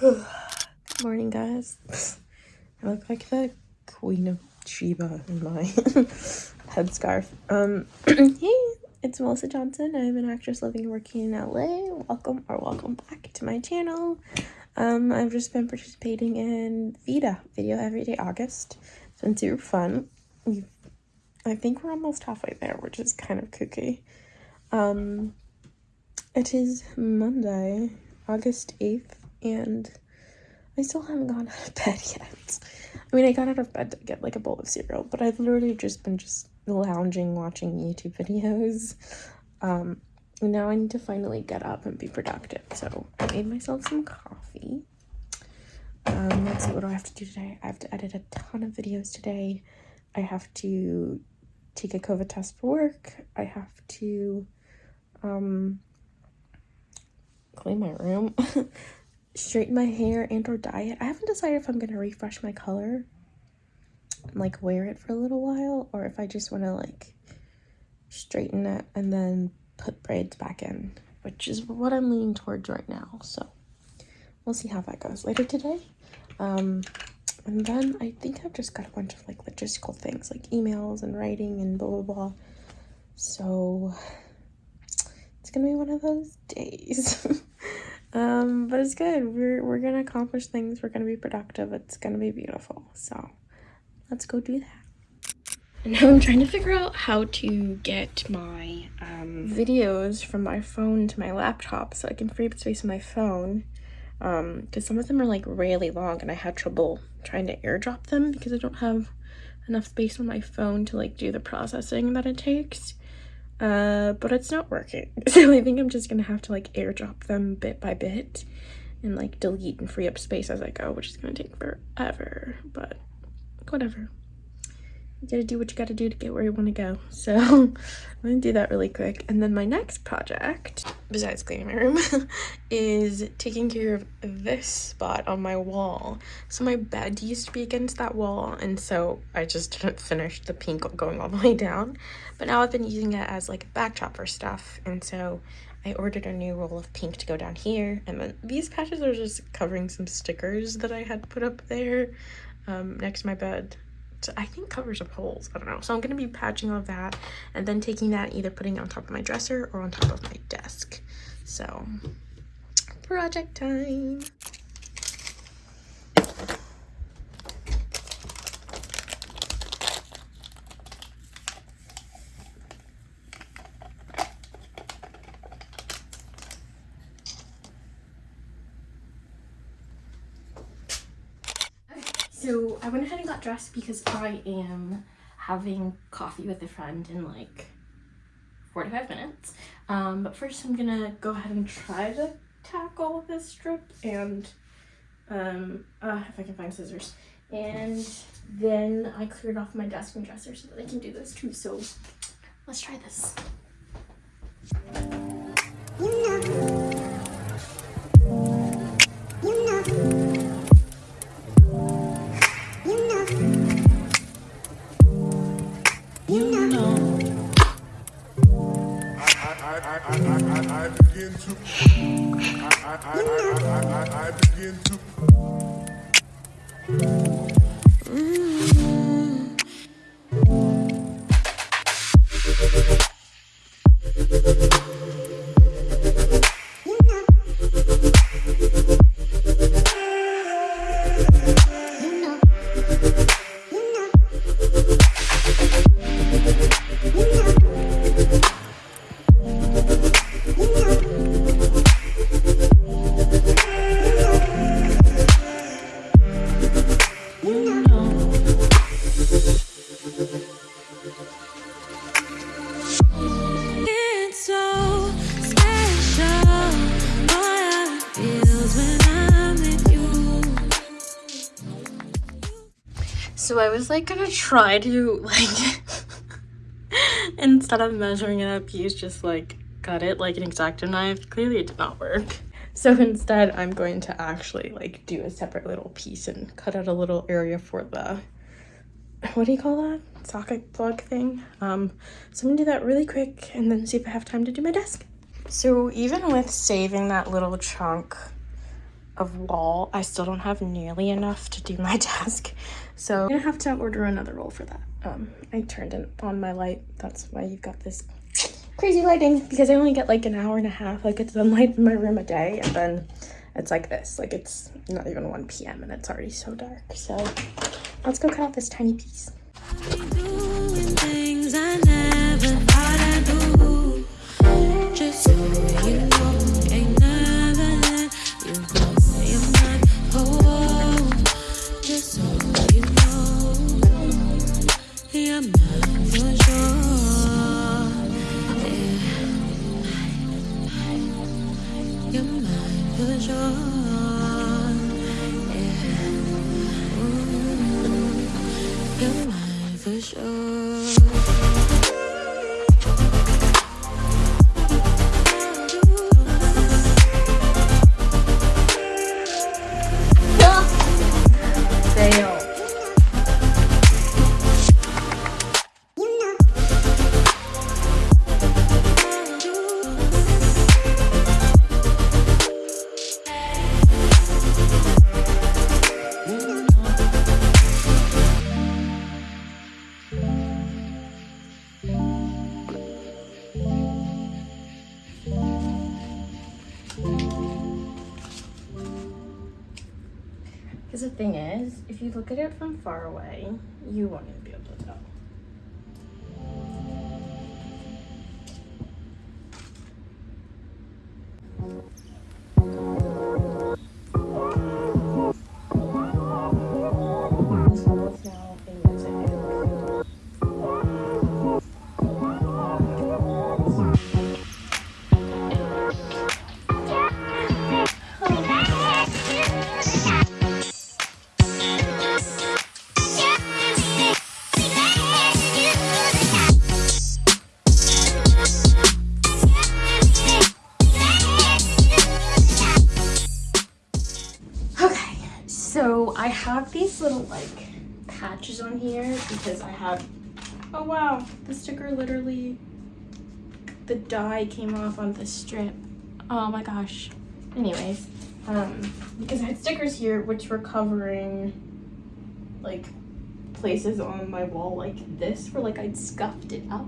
Good morning, guys. I look like the Queen of Sheba in my headscarf. Um, hey, it's Melissa Johnson. I'm an actress living and working in LA. Welcome or welcome back to my channel. Um, I've just been participating in VEDA, Video Everyday August. It's been super fun. We've, I think we're almost halfway there, which is kind of kooky. Um, it is Monday, August 8th, and I still haven't gone out of bed yet. I mean, I got out of bed to get like a bowl of cereal, but I've literally just been just lounging watching YouTube videos. Um, and now I need to finally get up and be productive. So I made myself some coffee. Um, let's see, what do I have to do today? I have to edit a ton of videos today. I have to take a COVID test for work. I have to um, clean my room. straighten my hair and or dye it. I haven't decided if I'm going to refresh my color and like wear it for a little while or if I just want to like straighten it and then put braids back in, which is what I'm leaning towards right now. So we'll see how that goes later today. Um, and then I think I've just got a bunch of like logistical things like emails and writing and blah, blah, blah. So it's gonna be one of those days. um but it's good. We're we're gonna accomplish things. We're gonna be productive. It's gonna be beautiful. So let's go do that. And now i'm trying to figure out how to get my um videos from my phone to my laptop so i can free up space on my phone. Um because some of them are like really long and i had trouble trying to airdrop them because i don't have enough space on my phone to like do the processing that it takes uh, but it's not working. So I think I'm just gonna have to like airdrop them bit by bit and like delete and free up space as I go, which is gonna take forever, but whatever. You gotta do what you gotta do to get where you wanna go. So I'm gonna do that really quick. And then my next project, besides cleaning my room, is taking care of this spot on my wall. So my bed used to be against that wall, and so I just didn't finish the pink going all the way down. But now I've been using it as like a backdrop for stuff, and so I ordered a new roll of pink to go down here. And then these patches are just covering some stickers that I had put up there um, next to my bed I think covers up holes. I don't know. So I'm going to be patching all of that and then taking that either putting it on top of my dresser or on top of my desk. So project time. So Because I am having coffee with a friend in like 45 minutes. Um, but first I'm gonna go ahead and try to tackle this strip and um, uh, if I can find scissors. And then I cleared off my desk and dresser so that I can do this too. So let's try this. I, I, I begin to. I, I, I, I, I, I begin to. So I was like gonna try to like instead of measuring it up use just like cut it like an X-Acto knife. Clearly it did not work. So instead I'm going to actually like do a separate little piece and cut out a little area for the what do you call that socket plug thing um so i'm gonna do that really quick and then see if i have time to do my desk so even with saving that little chunk of wall. I still don't have nearly enough to do my desk. So I'm gonna have to order another roll for that. Um, I turned it on my light. That's why you've got this crazy lighting because I only get like an hour and a half like it's sunlight in my room a day and then it's like this like it's not even 1 p.m and it's already so dark so let's go cut out this tiny piece Because the thing is, if you look at it from far away, you won't like patches on here because I have, oh wow, the sticker literally, the die came off on the strip. Oh my gosh. Anyways, um, because I had stickers here which were covering like places on my wall like this where like I'd scuffed it up.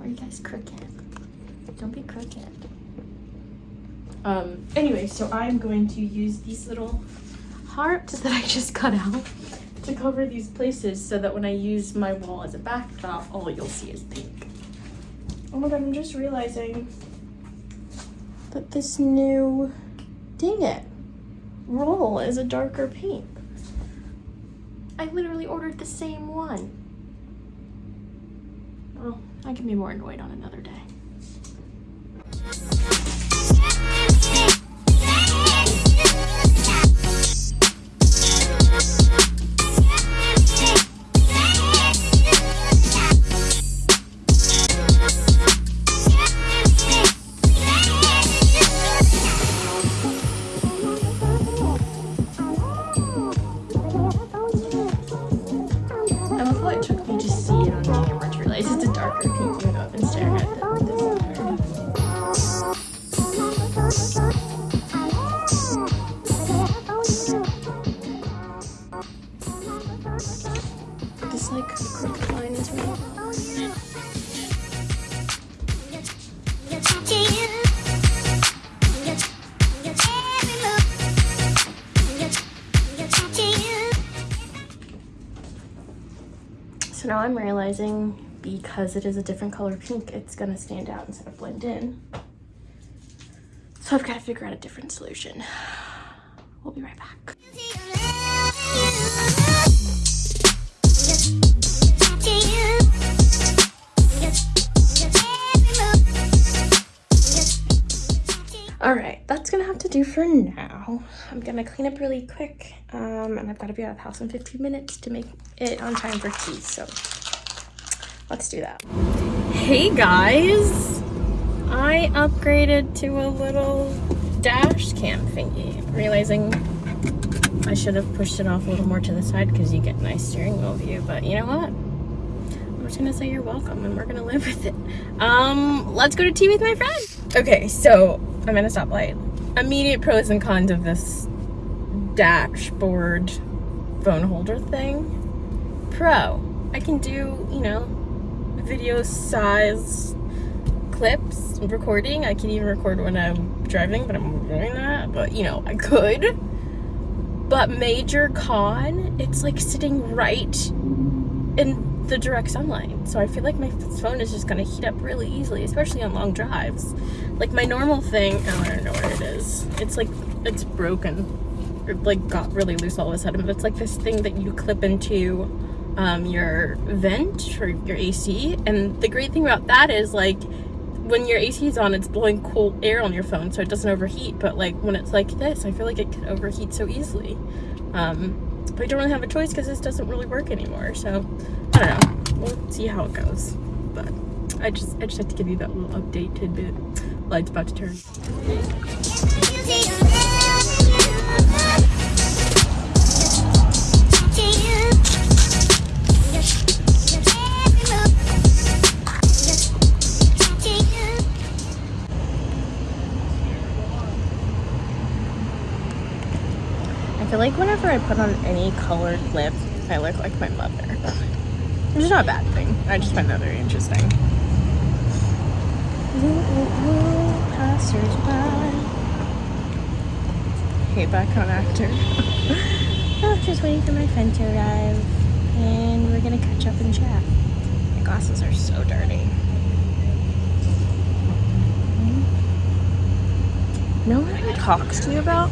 Are you guys crooked? Don't be crooked. Um, anyway, so I'm going to use these little heart that I just cut out to cover these places so that when I use my wall as a backdrop, all you'll see is pink. Oh my god, I'm just realizing that this new, dang it, roll is a darker pink. I literally ordered the same one. Well, I can be more annoyed on another day. I'm realizing because it is a different color pink, it's gonna stand out instead of blend in. So I've got to figure out a different solution. We'll be right back. all right that's gonna have to do for now i'm gonna clean up really quick um, and i've got to be out of the house in 15 minutes to make it on time for tea so let's do that. Hey guys. I upgraded to a little dash cam thingy realizing i should have pushed it off a little more to the side because you get nice steering wheel view but you know what? I'm just gonna say you're welcome and we're gonna live with it. Um let's go to tea with my friend. Okay so I'm at a stoplight. immediate pros and cons of this dashboard phone holder thing. Pro, I can do, you know, video size clips recording. I can even record when I'm driving, but I'm doing that. But, you know, I could. But major con, it's like sitting right in the direct sunlight. So I feel like my phone is just gonna heat up really easily, especially on long drives. Like my normal thing, oh, I don't know where it is. It's like, it's broken. It like got really loose all of a sudden, but it's like this thing that you clip into um, your vent or your AC. And the great thing about that is like, when your AC is on, it's blowing cool air on your phone so it doesn't overheat. But like when it's like this, I feel like it can overheat so easily. Um, but I don't really have a choice because this doesn't really work anymore. So I don't know. We'll see how it goes. But I just I just had to give you that little update tidbit. Light's about to turn. I feel like whenever I put on any colored lip, I look like my mother. Which is not a bad thing. I just find that very interesting. Passers by. Hey, back on actor. oh, just waiting for my friend to arrive. And we're gonna catch up and chat. My glasses are so dirty. No one ever talks to you about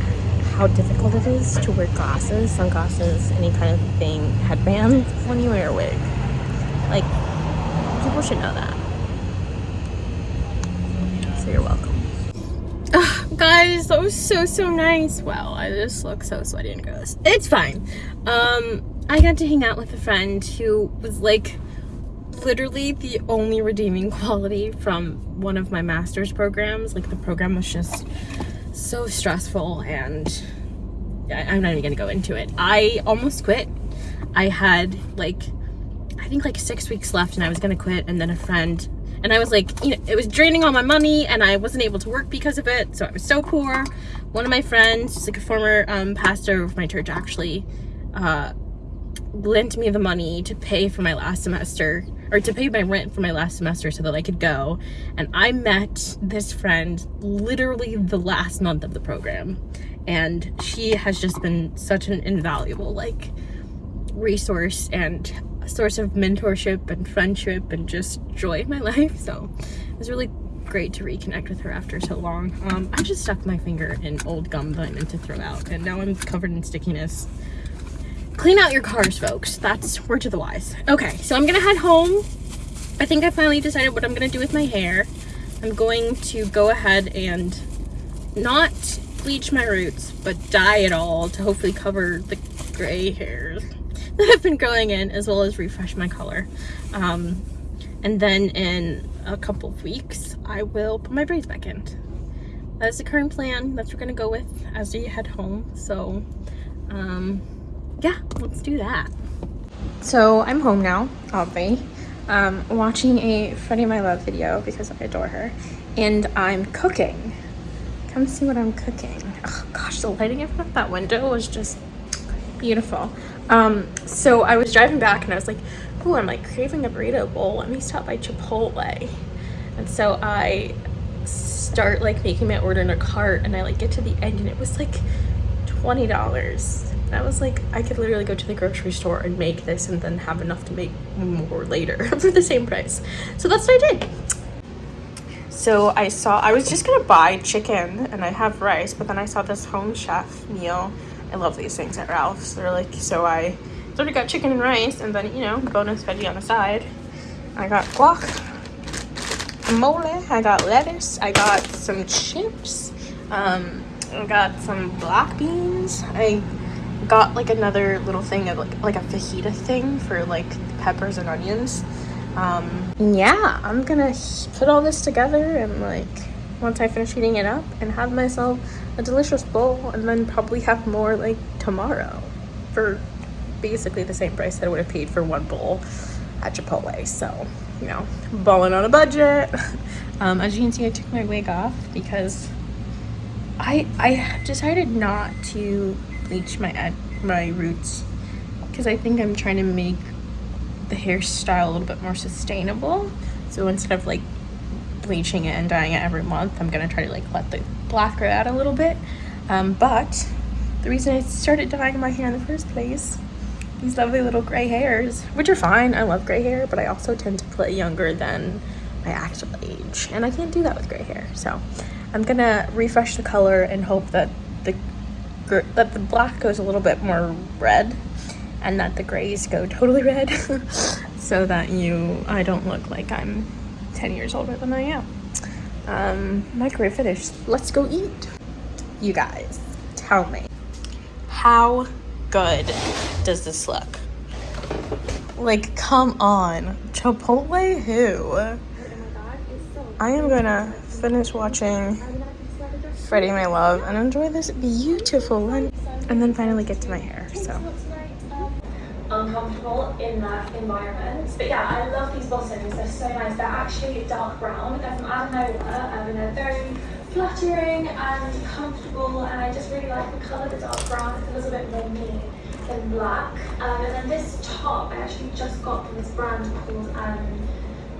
how difficult it is to wear glasses, sunglasses, any kind of thing, headbands when you wear a wig. Like, people should know that. So you're welcome. Guys, that was so, so nice. Wow, I just look so sweaty and gross. It's fine. Um, I got to hang out with a friend who was like literally the only redeeming quality from one of my master's programs. Like the program was just so stressful and yeah, I'm not even gonna go into it. I almost quit. I had like, I think like six weeks left and I was gonna quit and then a friend, and I was like, you know, it was draining all my money and I wasn't able to work because of it. So I was so poor. One of my friends, like a former um, pastor of my church actually, uh, lent me the money to pay for my last semester or to pay my rent for my last semester so that I could go. And I met this friend literally the last month of the program. And she has just been such an invaluable like resource and source of mentorship and friendship and just joy in my life. So it was really great to reconnect with her after so long. Um, I just stuck my finger in old gum that I meant to throw out and now I'm covered in stickiness. Clean out your cars, folks. That's word to the wise. Okay, so I'm gonna head home. I think I finally decided what I'm gonna do with my hair. I'm going to go ahead and not bleach my roots, but dye it all to hopefully cover the gray hairs that have been growing in, as well as refresh my color. Um, and then in a couple of weeks, I will put my braids back in. That is the current plan. That's what we're gonna go with as we head home. So, um, yeah, let's do that. So I'm home now, obviously, um, watching a Freddie My Love video because I adore her, and I'm cooking. Come see what I'm cooking. Oh gosh, the lighting in front of that window was just beautiful. Um, so I was driving back and I was like, oh, I'm like craving a burrito bowl. Let me stop by Chipotle. And so I start like making my order in a cart and I like get to the end and it was like $20 I was like, I could literally go to the grocery store and make this and then have enough to make more later for the same price. So that's what I did. So I saw, I was just gonna buy chicken and I have rice, but then I saw this home chef meal. I love these things at Ralph's. They're like, so I sort of got chicken and rice and then, you know, bonus veggie on the side. I got guac, mole, I got lettuce, I got some chips, um, I got some black beans, I got like another little thing of like, like a fajita thing for like peppers and onions. Um, yeah, I'm gonna put all this together and like once I finish heating it up and have myself a delicious bowl and then probably have more like tomorrow for basically the same price that I would have paid for one bowl at Chipotle. So, you know, balling on a budget. Um, as you can see, I took my wig off because I I decided not to bleach my my roots because I think I'm trying to make the hairstyle a little bit more sustainable. So instead of like bleaching it and dyeing it every month, I'm gonna try to like let the black grow out a little bit. Um, but the reason I started dyeing my hair in the first place, these lovely little gray hairs, which are fine. I love gray hair, but I also tend to play younger than my actual age. And I can't do that with gray hair. So I'm gonna refresh the color and hope that that the black goes a little bit more red and that the grays go totally red so that you I don't look like I'm 10 years older than I am. Um, microwave finished. Let's go eat. You guys, tell me, how good does this look? Like, come on. Chipotle who? I am gonna finish watching Freddie My Love and enjoy this beautiful lunch and then finally get to my hair, so uncomfortable in that environment. But yeah, I love these bottoms. They're so nice. They're actually dark brown. They're from Adam um, and they're very flattering and comfortable. And I just really like the colour, the dark brown. It's a little bit more me than black. Um, and then this top I actually just got from this brand called um,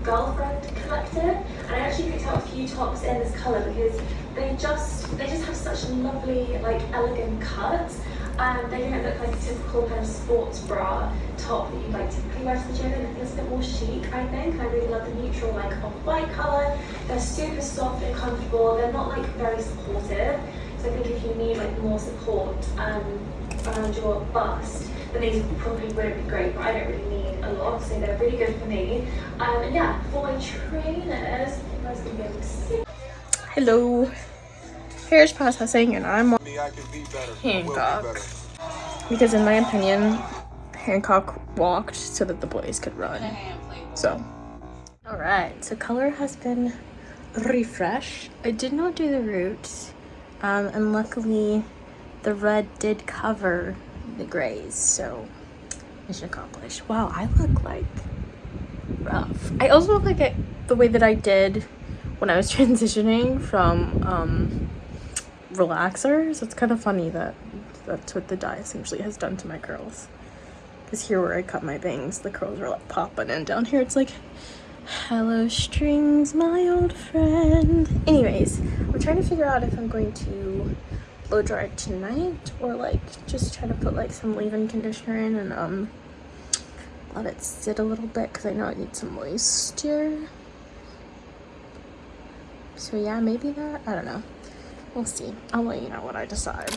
Girlfriend Collective, And I actually picked out a few tops in this colour because they just they just have such a lovely like elegant cuts um, they don't look like a typical kind of sports bra top that you'd like typically wear to the gym. They look a bit more chic, I think. I really love the neutral, like off-white colour. They're super soft and comfortable. They're not like very supportive. So I think if you need like more support um, around your bust, then these probably wouldn't be great, but I don't really need a lot, so they're really good for me. Um, and yeah, for my trainers, you guys can be able to see. Hello hair is processing and I'm on Hancock. Because in my opinion, Hancock walked so that the boys could run. So, alright, so color has been refreshed. I did not do the roots, um, and luckily the red did cover the grays, so mission accomplished. Wow, I look like rough. I also look like the way that I did when I was transitioning from um, relaxers. It's kind of funny that that's what the dye essentially has done to my curls. Because here where I cut my bangs, the curls are like popping and down here it's like, hello strings, my old friend. Anyways, I'm trying to figure out if I'm going to blow dry tonight or like just try to put like some leave-in conditioner in and um let it sit a little bit because I know it needs some moisture. So yeah, maybe that, I don't know. We'll see. I'll let you know what I decide.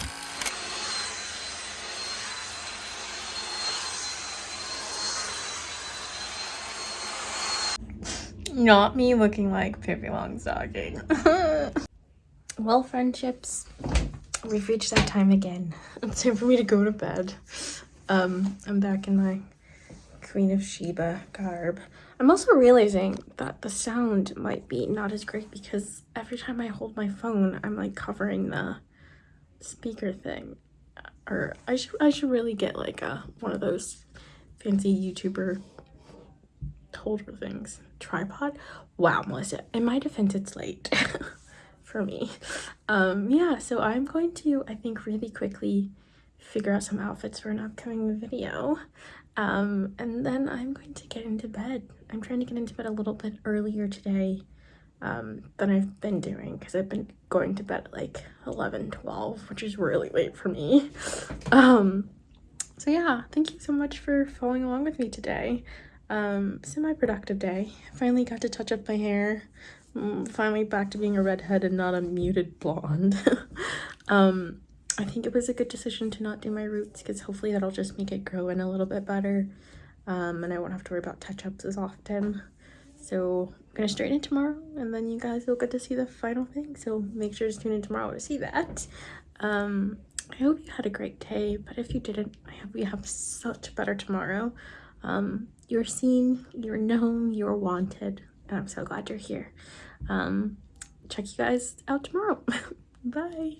Not me looking like Pippi Longstocking. well, friendships, we've reached that time again. It's time for me to go to bed. Um, I'm back in my Queen of Sheba garb. I'm also realizing that the sound might be not as great because every time I hold my phone, I'm like covering the speaker thing. Or I should I should really get like a one of those fancy YouTuber holder things. Tripod? Wow, Melissa. In my defense, it's late for me. Um, yeah, so I'm going to, I think, really quickly figure out some outfits for an upcoming video. Um, and then I'm going to get into bed. I'm trying to get into bed a little bit earlier today um, than I've been doing because I've been going to bed at like 11, 12, which is really late for me. Um, so yeah, thank you so much for following along with me today. Um, semi-productive day. Finally got to touch up my hair. Mm, finally back to being a redhead and not a muted blonde. um, I think it was a good decision to not do my roots because hopefully that'll just make it grow in a little bit better um, and I won't have to worry about touch-ups as often. So I'm gonna straighten it tomorrow and then you guys will get to see the final thing. So make sure to tune in tomorrow to see that. Um, I hope you had a great day, but if you didn't, I hope you have such a better tomorrow. Um, you're seen, you're known, you're wanted, and I'm so glad you're here. Um, check you guys out tomorrow. Bye.